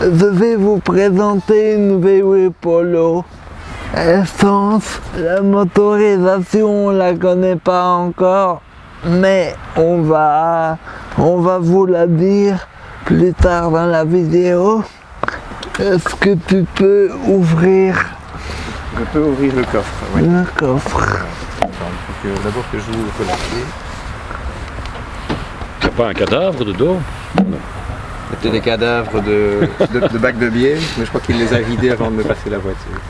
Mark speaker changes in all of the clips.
Speaker 1: Je vais vous présenter une VW Polo essence. La motorisation, on la connaît pas encore, mais on va, on va vous la dire plus tard dans la vidéo. Est-ce que tu peux ouvrir
Speaker 2: Je peux ouvrir le coffre. oui.
Speaker 1: le coffre
Speaker 2: Attends, il faut que- d'abord que j'ouvre la clé.
Speaker 3: Il n'y a pas un cadavre dedans
Speaker 2: C'était des cadavres de, de, de bacs de bière, mais je crois qu'il les a vidés avant de me passer la voiture.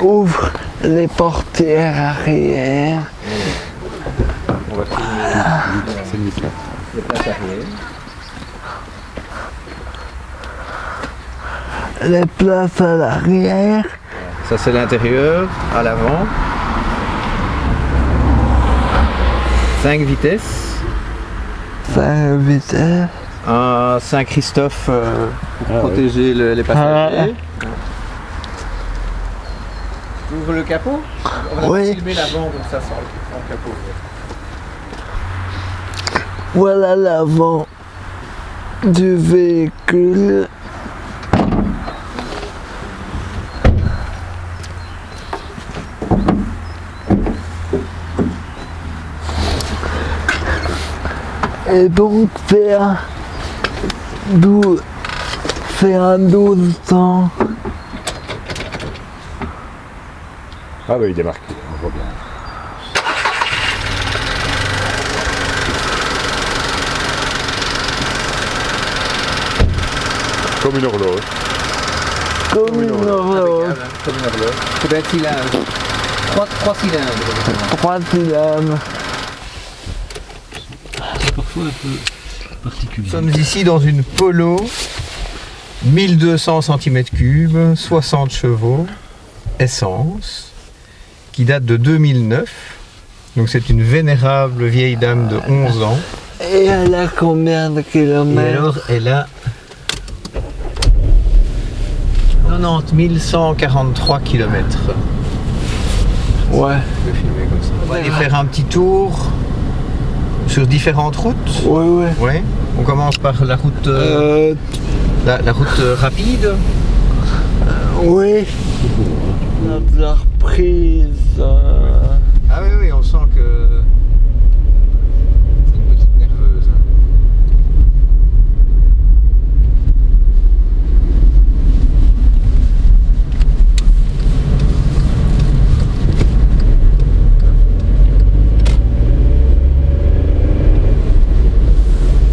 Speaker 1: Ouvre les portières arrière.
Speaker 2: On va filmer
Speaker 3: C'est nickel.
Speaker 2: les places arrière.
Speaker 1: les places à l'arrière.
Speaker 2: Ça c'est l'intérieur, à l'avant. 5 vitesses.
Speaker 1: 5 vitesses
Speaker 2: un Saint-Christophe euh, pour
Speaker 3: ah,
Speaker 2: protéger oui. le, les ah. passagers.
Speaker 1: Ah.
Speaker 2: Tu ouvres le capot? On va
Speaker 1: oui.
Speaker 2: filmer l'avant comme ça sort le capot.
Speaker 1: Voilà l'avant du véhicule. Et donc vers 12, c'est un 12 ans.
Speaker 3: Ah bah il démarque. Comme une horloge.
Speaker 1: Comme, une, horloge.
Speaker 2: Comme une horloge. C'est hein. eh bien cylindres. 3, 3 cylindres.
Speaker 1: 3 cylindres.
Speaker 3: C'est parfois un peu particulier.
Speaker 2: Nous sommes ici dans une Polo 1200 cm3, 60 chevaux, essence, qui date de 2009. Donc c'est une vénérable vieille dame de 11 ans.
Speaker 1: Et elle a combien de
Speaker 2: Et
Speaker 1: kilomètres
Speaker 2: alors elle a 90 143 km.
Speaker 1: Ouais.
Speaker 2: On va aller faire un petit tour sur différentes routes.
Speaker 1: Ouais, ouais.
Speaker 2: Ouais. On commence par la route, euh,
Speaker 1: Euh,
Speaker 2: la, la route euh, rapide.
Speaker 1: oui. La reprise.
Speaker 2: Ah oui, oui, on sent que c'est une petite nerveuse. hein.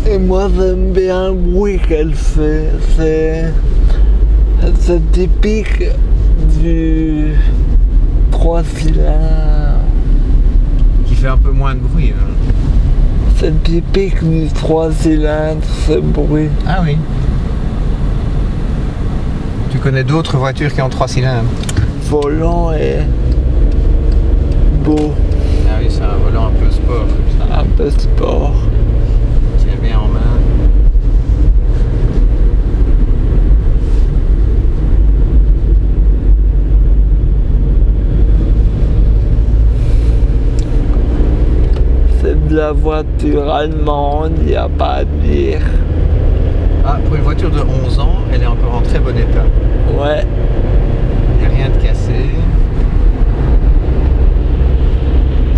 Speaker 1: Et moi j'aime bien le bruit qu'elle fait. C'est. C'est typique du 3 cylindres.
Speaker 2: Qui fait un peu moins de bruit. hein.
Speaker 1: C'est typique du 3 cylindres, ce bruit.
Speaker 2: Ah oui. Tu connais d'autres voitures qui ont trois cylindres?
Speaker 1: Volant et. beau.
Speaker 2: Ah oui, c'est un volant un peu sport comme ça.
Speaker 1: Un peu sport.
Speaker 2: Bien en main.
Speaker 1: C'est de la voiture allemande, il n'y a pas à dire.
Speaker 2: Ah, pour une voiture de 11 ans, elle est encore en très bon état.
Speaker 1: Ouais.
Speaker 2: Il n'y a rien de cassé.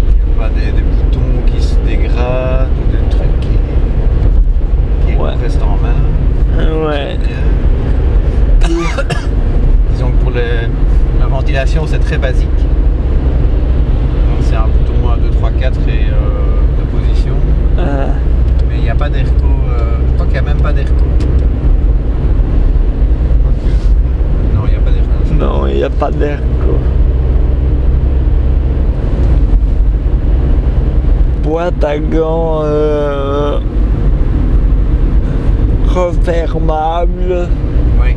Speaker 2: Il n'y a pas des, des boutons qui se dégradent ou des trucs qui, qui
Speaker 1: Ouais.
Speaker 2: restent en main.
Speaker 1: Ouais.
Speaker 2: Disons que pour les- la ventilation, c'est très basique. C'est un bouton 1, 2, 3, 4 et. Euh, Pas d'airco. euh, je crois qu'il n'y a même pas d'airco. Quoique, Non, il n'y a pas d'airco.
Speaker 1: non, il n'y a pas. Boîte à gants euh, refermable,
Speaker 2: Oui.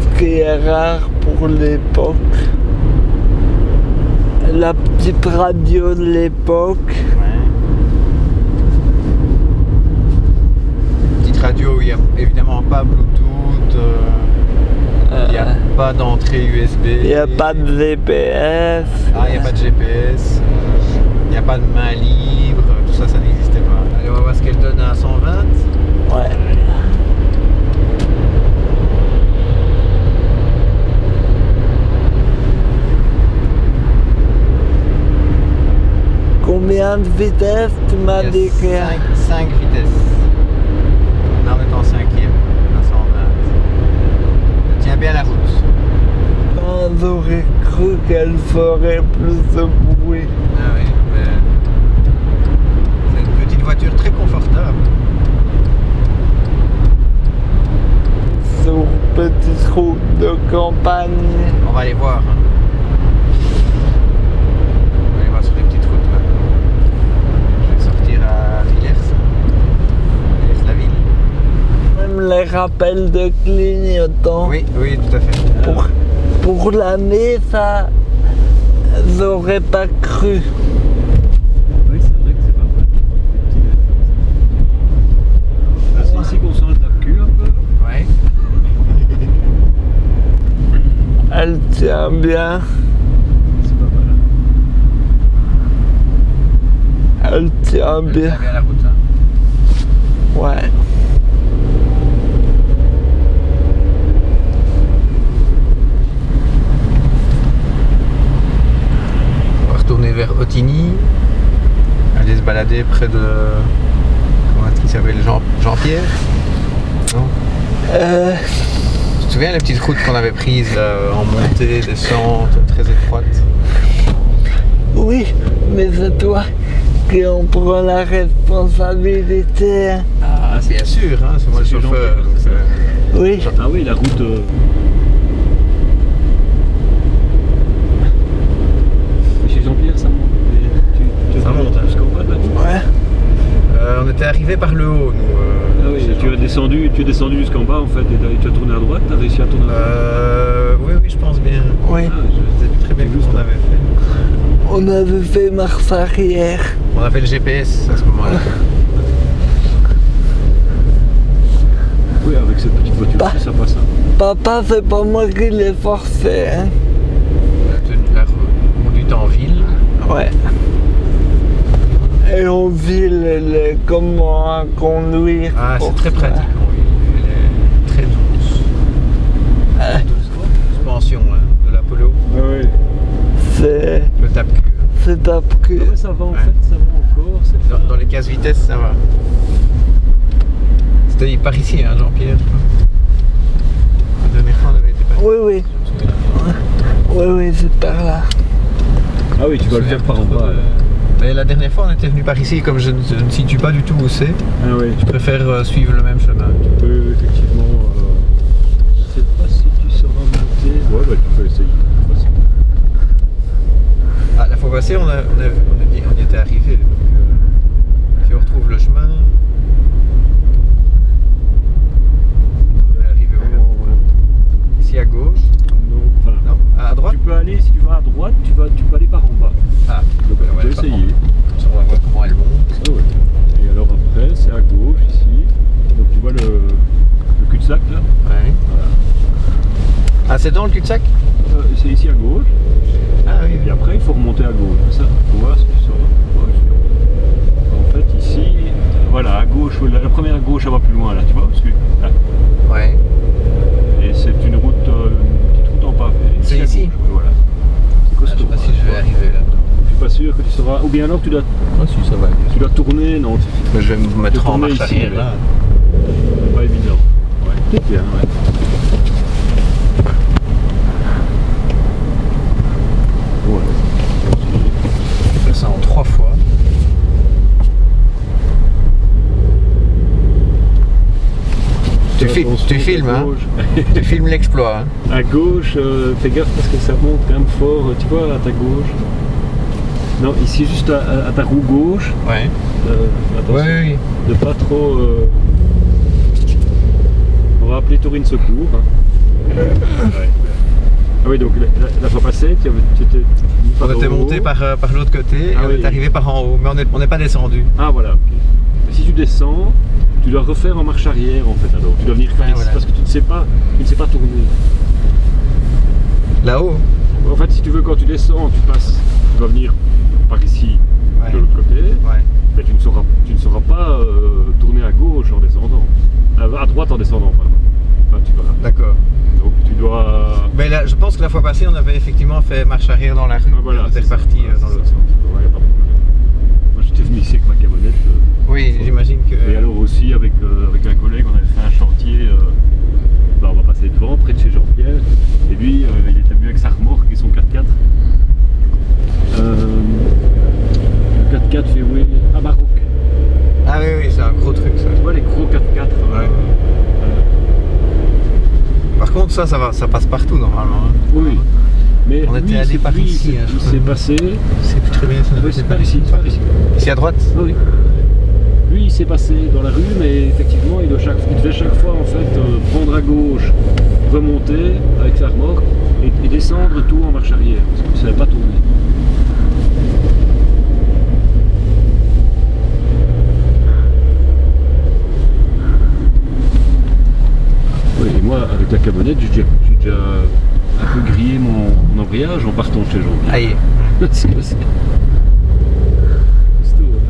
Speaker 1: ce qui est rare pour l'époque. La petite radio de l'époque.
Speaker 2: Ouais. il n'y a évidemment pas Bluetooth, euh, il n'y a
Speaker 1: euh.
Speaker 2: pas d'entrée USB.
Speaker 1: Il n'y a pas de GPS.
Speaker 2: Ah, il n'y a pas de GPS. Euh, il n'y a pas de main libre. Tout ça, ça n'existait pas. Allez, on va voir ce qu'elle donne à 120.
Speaker 1: Ouais. Combien de vitesses tu m'as dit
Speaker 2: 5 vitesses. Là, on est en cinquième, à 120. Tiens bien la route.
Speaker 1: Ah, J'aurais cru qu'elle ferait plus de bruit.
Speaker 2: Ah oui, mais c'est une petite voiture très confortable.
Speaker 1: Sur petite route de campagne.
Speaker 2: On va aller voir. hein. On va aller voir sur les petites routes maintenant. Je vais sortir à Villers. Villers-la-Ville.
Speaker 1: Même les rappels de clignotant.
Speaker 2: Oui, oui, tout à fait.
Speaker 1: Pour, pour l'année, ça, j'aurais pas cru.
Speaker 3: Oui, c'est vrai que c'est pas mal. C'est ici qu'on sent le tape-cul un peu.
Speaker 2: Ouais.
Speaker 1: Elle tient bien.
Speaker 3: C'est pas mal.
Speaker 1: Elle tient bien
Speaker 2: la route. hein.
Speaker 1: Ouais.
Speaker 2: On va retourner vers Otigny. Aller se balader près de. Comment est-ce qu'il s'appelle Jean- Jean-Pierre Non?
Speaker 1: Euh,
Speaker 2: Tu te souviens les petites routes qu'on avait prises là, en montée, descente, très étroite
Speaker 1: oui, mais c'est toi qui en prends la responsabilité.
Speaker 2: Ah, bien sûr, hein, c'est moi le
Speaker 3: C'est
Speaker 2: chauffeur.
Speaker 3: C'est
Speaker 2: euh,
Speaker 1: Oui,
Speaker 3: Ah oui, la route. euh, Chez Jean-Pierre, ça monte. Et tu, tu
Speaker 2: Ça monte, hein.
Speaker 3: jusqu'en bas de la route.
Speaker 1: ouais.
Speaker 2: Était arrivé par le haut, nous. euh,
Speaker 3: Ah oui, tu as descendu, tu es descendu jusqu'en bas en fait et tu as tourné à droite, tu as réussi à tourner à droite.
Speaker 2: Euh, oui, oui, je pense bien.
Speaker 1: Oui,
Speaker 3: Ah, je-
Speaker 2: Je sais très bien
Speaker 3: C'est
Speaker 2: ce qu'on avait fait.
Speaker 1: on avait fait marche arrière.
Speaker 2: On avait le GPS à ce moment-là.
Speaker 3: Oui, avec cette petite voiture
Speaker 1: Bah.
Speaker 3: ça passe. hein.
Speaker 1: Papa, c'est pas moi qui l'ai forcé. Hein.
Speaker 2: La, tenue- la conduite en ville.
Speaker 1: Ouais. Et en ville, le- comment conduire.
Speaker 2: Ah, c'est
Speaker 1: pour
Speaker 2: très
Speaker 1: ça.
Speaker 2: pratique. Elle est très douce.
Speaker 1: Ah.
Speaker 2: Suspension hein, de l'Apollo.
Speaker 3: Ah oui.
Speaker 1: C'est.
Speaker 2: Le tape-cul.
Speaker 1: C'est que.
Speaker 3: Ah ouais, ça va en
Speaker 2: Ouais.
Speaker 3: fait, ça va encore.
Speaker 2: Dans,
Speaker 3: pas-
Speaker 2: dans les cases vitesse, ça va. C'était par ici, hein, Jean-Pierre. je crois. La dernière fois, on avait été par ici.
Speaker 1: Oui, oui. Oui, oui, c'est par là.
Speaker 3: Ah oui, tu vas le faire par en bas.
Speaker 2: Mais la dernière fois, on était venu par ici, comme je ne, je ne situe pas du tout où c'est,
Speaker 3: Ah oui,
Speaker 2: je préfère euh, suivre le même chemin.
Speaker 3: tu peux effectivement. euh, Je sais pas si tu sauras monter. Ouais, bah tu peux essayer.
Speaker 2: Ah, la fois passée, on, a, on, a- on, a dit- on y était arrivé. Donc, euh, si on retrouve le chemin, on devrait arriver au
Speaker 3: Vraiment, ouais.
Speaker 2: Ici à gauche.
Speaker 3: Non, enfin,
Speaker 2: Non, à droite.
Speaker 3: Tu peux aller, si tu vas à droite, tu, vas, tu peux aller par en bas.
Speaker 2: Ah,
Speaker 3: Donc
Speaker 2: on va
Speaker 3: tu
Speaker 2: aller
Speaker 3: peux
Speaker 2: par
Speaker 3: essayer.
Speaker 2: Comme ça, on va voir comment elle monte.
Speaker 3: Ah ouais. Et alors après, c'est à gauche ici. Donc tu vois le, le cul-de-sac là.
Speaker 2: Ouais.
Speaker 3: Voilà.
Speaker 2: Ah, c'est dans le cul-de-sac?
Speaker 3: Euh, c'est ici à gauche.
Speaker 2: Ah oui,
Speaker 3: Et puis après, il faut remonter à gauche. Ça, faut voir si tu sauras. Ouais, je- En fait, ici, voilà, à gauche, la, la première gauche, elle va plus loin là, tu vois. Parce que, là.
Speaker 2: Ouais.
Speaker 3: Et c'est une route, euh, une petite route en pavé.
Speaker 2: C'est ici
Speaker 3: gauche, Voilà. C'est
Speaker 2: Ah, je sais
Speaker 3: costaud.
Speaker 2: pas si
Speaker 3: hein,
Speaker 2: je vais
Speaker 3: vois.
Speaker 2: arriver là-dedans.
Speaker 3: Je suis pas sûr que tu sauras. Ou bien alors tu dois,
Speaker 2: Ah si, ça va.
Speaker 3: tu dois tourner. Non,
Speaker 2: Mais je vais me mettre en marche
Speaker 3: ici,
Speaker 2: arrière là.
Speaker 3: pas évident. Ouais, c'est bien. Ouais.
Speaker 2: Je fais ça en trois fois. Tu, filmes, hein. Tu filmes l'exploit, hein
Speaker 3: À gauche, euh, fais gaffe parce que ça monte quand même fort, tu vois, à ta gauche. Non, ici juste à, ta roue gauche,
Speaker 2: Ouais.
Speaker 3: euh, attention,
Speaker 2: Ouais, oui, oui.
Speaker 3: de pas trop... euh, On va appeler Taurine Secours. hein. Ouais. Ah oui, donc la, fois passée, tu, étais...
Speaker 2: On était monté par, euh, par l'autre côté
Speaker 3: Ah
Speaker 2: et on
Speaker 3: oui.
Speaker 2: est arrivé par en haut, mais on n'est on pas descendu.
Speaker 3: Ah voilà, si tu descends, tu dois refaire en marche arrière en fait alors. Tu dois venir ici
Speaker 2: voilà.
Speaker 3: parce que tu ne sais pas, tu ne sais pas tourner.
Speaker 2: Là-haut
Speaker 3: En fait, si tu veux, quand tu descends, tu passes, tu vas venir par ici,
Speaker 2: Ouais.
Speaker 3: de l'autre côté,
Speaker 2: Ouais.
Speaker 3: mais tu ne sauras, tu ne sauras pas euh, tourner à gauche en descendant. À, à droite en descendant, pardon. Enfin, tu vas.
Speaker 2: D'accord.
Speaker 3: Donc tu dois.
Speaker 2: Mais là, je pense que la fois passée, on avait effectivement fait marche arrière dans la rue.
Speaker 3: Ah, voilà,
Speaker 2: on était reparti euh, dans l'autre sens.
Speaker 3: Ouais, pas de problème. Moi, je venu ici avec ma camionnette. euh,
Speaker 2: Oui, j'imagine que.
Speaker 3: Et alors aussi avec, euh, avec un collègue, on avait fait un chantier, euh, bah, on va passer devant, près de chez Jean-Pierre. Et lui, il était venu avec sa remorque et son 4x4. Euh, le 4x4 fait oui, à Maroc.
Speaker 2: Ah oui, oui, c'est un gros truc ça.
Speaker 3: Tu vois les gros 4x4 euh,
Speaker 2: Ouais. Par contre, ça, ça, va, ça passe partout normalement. hein.
Speaker 3: Oui. Mais
Speaker 2: On était allé par
Speaker 3: lui,
Speaker 2: ici,
Speaker 3: c'est-
Speaker 2: hein,
Speaker 3: il s'est passé.
Speaker 2: C'est plus très bien.
Speaker 3: Oui, c'est par ici, par ici.
Speaker 2: Ici à droite
Speaker 3: Ah oui. Lui, il s'est passé dans la rue, mais effectivement, il, doit chaque, il devait chaque fois en fait euh, prendre à gauche, remonter avec sa remorque et, et descendre tout en marche arrière, parce qu'il ne savait pas tourner. Oui, et moi, avec la camionnette, j'ai déjà, un peu grillé mon, mon embrayage en partant de chez Jean.
Speaker 2: Aïe.
Speaker 3: C'est que c'est- c'est tout, hein.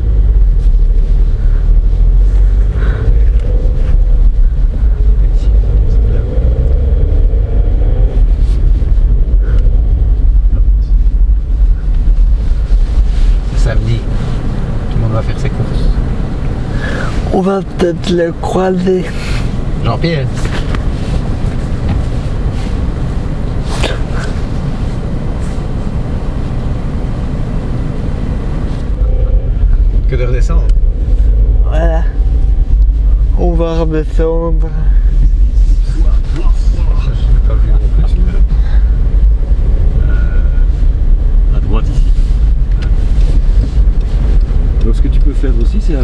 Speaker 2: C'est samedi. Tout le monde va faire ses courses.
Speaker 1: On va peut-être le croiser.
Speaker 2: Jean-Pierre Que de redescendre.
Speaker 1: Voilà. On va redescendre.
Speaker 2: Je l'ai pas vu non plus.
Speaker 3: à droite ici. Donc ce que tu peux faire aussi, c'est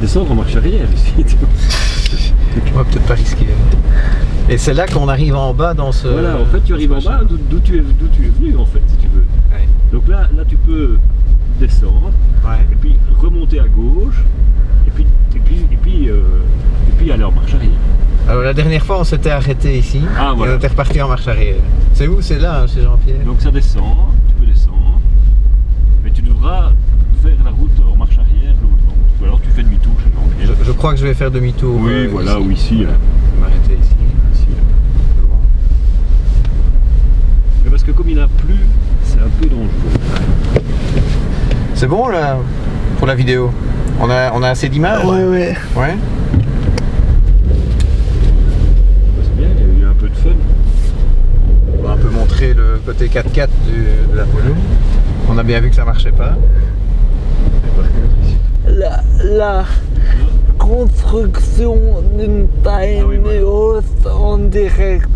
Speaker 3: descendre en marche arrière ici.
Speaker 2: On va peut-être pas risquer. Et c'est là qu'on arrive en bas dans ce.
Speaker 3: voilà, en fait tu arrives en bas d'où tu, es- tu es venu en fait, si tu veux.
Speaker 2: Ouais.
Speaker 3: Donc là, là tu peux descendre
Speaker 2: Ouais.
Speaker 3: et puis remonter à gauche et puis, et puis, et puis, euh, et puis aller en marche arrière.
Speaker 2: Alors la dernière fois on s'était arrêté ici.
Speaker 3: Ah,
Speaker 2: et on était reparti en marche arrière. C'est où? C'est là, hein, chez Jean-Pierre
Speaker 3: Donc ça descend, tu peux descendre, mais tu devras
Speaker 2: je, crois que je vais faire demi-tour.
Speaker 3: Oui,
Speaker 2: euh,
Speaker 3: voilà,
Speaker 2: ici.
Speaker 3: ou ici, là.
Speaker 2: Je vais m'arrêter ici.
Speaker 3: Ici, là. Mais parce que comme il a plu, c'est un peu dangereux.
Speaker 2: C'est bon là pour la vidéo? On a, on a assez d'images?
Speaker 1: Ouais, ouais.
Speaker 2: Ouais.
Speaker 3: C'est bien, il y a eu un peu de fun.
Speaker 2: On va un peu montrer le côté 4x4 du- de la Polo. On a bien vu que ça marchait pas.
Speaker 3: Et par
Speaker 1: construction d'une tiny house en direct.